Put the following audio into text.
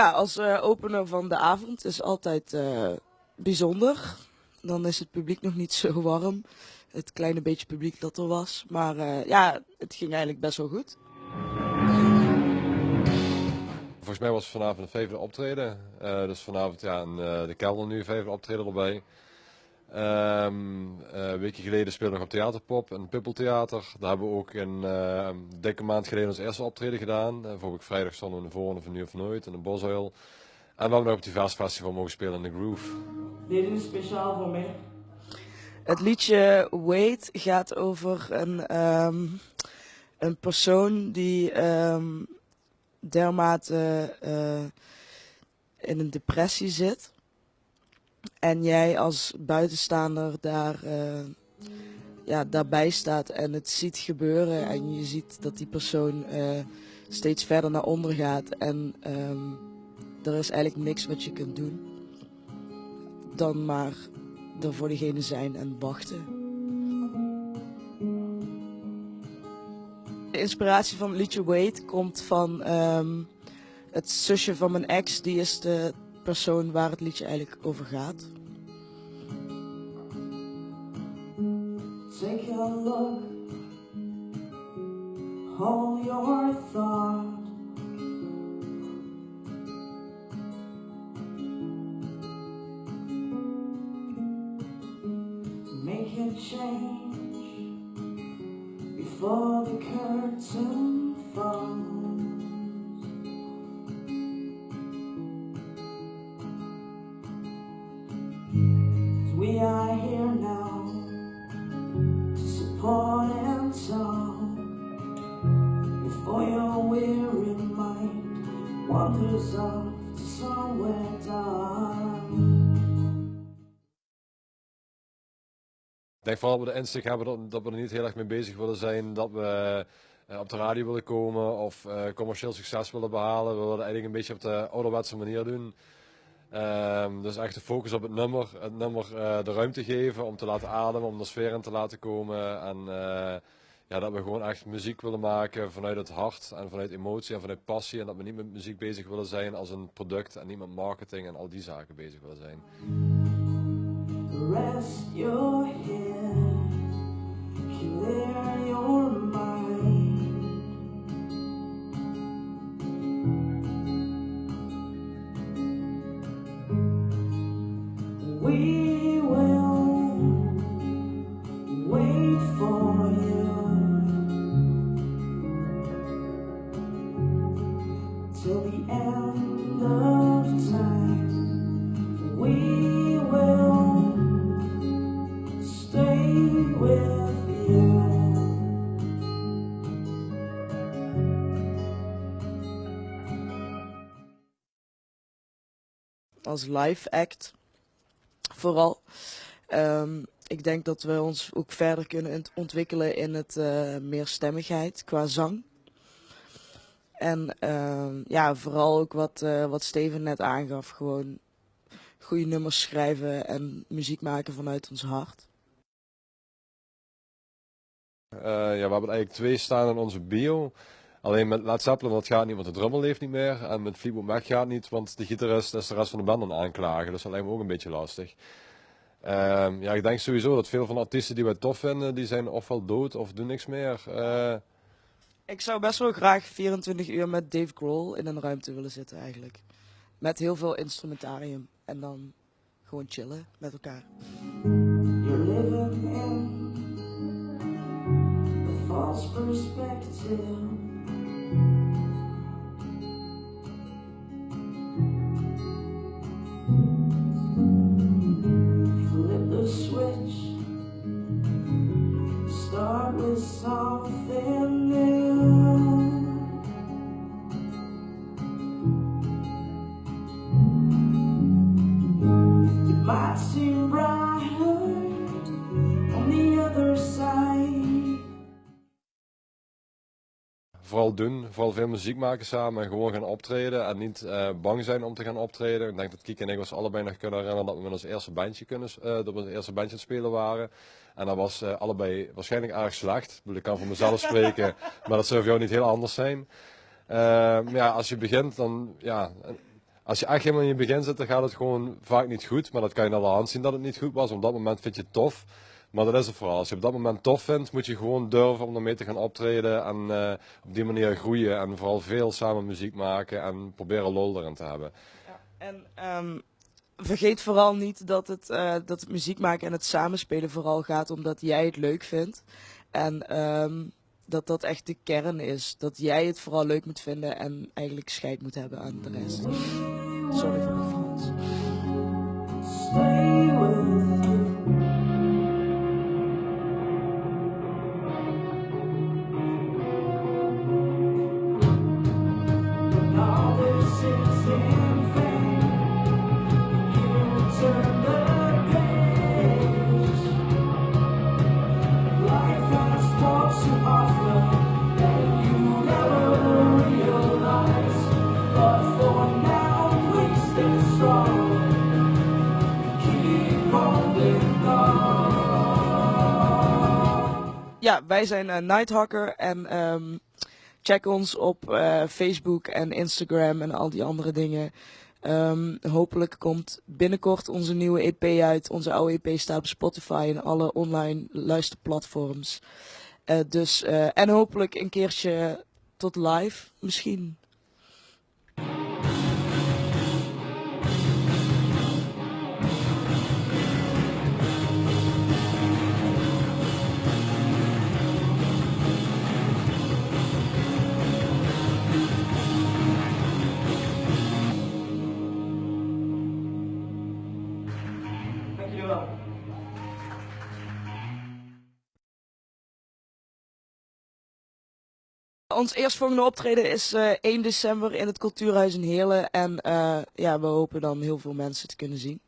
ja, als uh, opener van de avond is altijd uh, bijzonder. Dan is het publiek nog niet zo warm. Het kleine beetje publiek dat er was. Maar uh, ja, het ging eigenlijk best wel goed. Volgens mij was vanavond een vijfde optreden. dus vanavond ja, de kelder nu vijfde optreden erbij. Um, uh, een weekje geleden speelde nog op Theaterpop en Pippeltheater. Daar hebben we ook een uh, dikke maand geleden ons eerste optreden gedaan. Uh, vorige vrijdag stonden we in de Voorne van Nu of Nooit in de Bosuil. En we hebben nog op het Vers Festival mogen spelen in de Groove. Dit is speciaal voor mij. Het liedje Wait gaat over een, um, een persoon die um, dermate in een depressie zit en jij als buitenstaander daar, uh, ja, daarbij staat en het ziet gebeuren en je ziet dat die persoon uh, steeds verder naar onder gaat en um, er is eigenlijk niks wat je kunt doen dan maar er voor diegene zijn en wachten. De inspiratie van het liedje Wait komt van um, het zusje van mijn ex, die is de persoon waar het liedje eigenlijk over gaat. Take a look, hold your thought. Make a change mind. Ik denk vooral dat we de insteek hebben dat, dat we er niet heel erg mee bezig willen zijn, dat we uh, op de radio willen komen of uh, commercieel succes willen behalen. We willen het eigenlijk een beetje op de ouderwetse manier doen. Um, dus echt de focus op het nummer, het nummer uh, de ruimte geven om te laten ademen, om de sfeer in te laten komen. En ja, dat we gewoon echt muziek willen maken vanuit het hart en vanuit emotie en vanuit passie. En dat we niet met muziek bezig willen zijn als een product en niet met marketing en al die zaken bezig willen zijn. Rest your head, Als live act vooral. Um, ik denk dat we ons ook verder kunnen ontwikkelen in het uh, meer stemmigheid qua zang. En uh, ja, vooral ook wat, uh, wat Steven net aangaf, gewoon goede nummers schrijven en muziek maken vanuit ons hart. Uh, ja, we hebben eigenlijk twee staan in onze bio. Alleen met Led Zeppelin dat gaat niet, want de drummer leeft niet meer. En met Fleetwood Mac gaat niet, want de gitarist is de rest van de band aan aanklagen. Dus dat lijkt me ook een beetje lastig. Uh, ja, ik denk sowieso dat veel van de artiesten die wij tof vinden, die zijn ofwel dood of doen niks meer. Uh... Ik zou best wel graag 24 uur met Dave Grohl in een ruimte willen zitten eigenlijk. Met heel veel instrumentarium. En dan gewoon chillen met elkaar. You're living in a false perspective. Vooral doen, vooral veel muziek maken samen en gewoon gaan optreden en niet uh, bang zijn om te gaan optreden. Ik denk dat Kiek en ik ons allebei nog kunnen herinneren dat we met ons eerste bandje, kunnen, uh, dat we ons eerste bandje aan het spelen waren. En dat was uh, allebei waarschijnlijk erg slecht. Ik, kan voor mezelf spreken, maar dat zou voor jou niet heel anders zijn. ja, als je begint dan, ja, als je echt helemaal in je begin zit, dan gaat het gewoon vaak niet goed. Maar dat kan je aan de hand zien dat het niet goed was. Op dat moment vind je het tof. Maar dat is het vooral. Als je op dat moment tof vindt, moet je gewoon durven om ermee te gaan optreden. En uh, op die manier groeien. En vooral veel samen muziek maken. En proberen lol erin te hebben. Ja, en um, vergeet vooral niet dat het, uh, dat het muziek maken en het samenspelen vooral gaat omdat jij het leuk vindt. En um, dat dat echt de kern is. Dat jij het vooral leuk moet vinden en eigenlijk scheid moet hebben aan de rest. Sorry voor de Frans. Ja, wij zijn uh, Nighthawker en um, check ons op uh, Facebook en Instagram en al die andere dingen. Um, hopelijk komt binnenkort onze nieuwe EP uit. Onze oude EP staat op Spotify en alle online luisterplatforms. Uh, dus, en hopelijk een keertje tot live misschien. Ons eerstvolgende optreden is uh, eh, 1 december in het Cultuurhuis in Heerlen. En uh, ja, we hopen dan heel veel mensen te kunnen zien.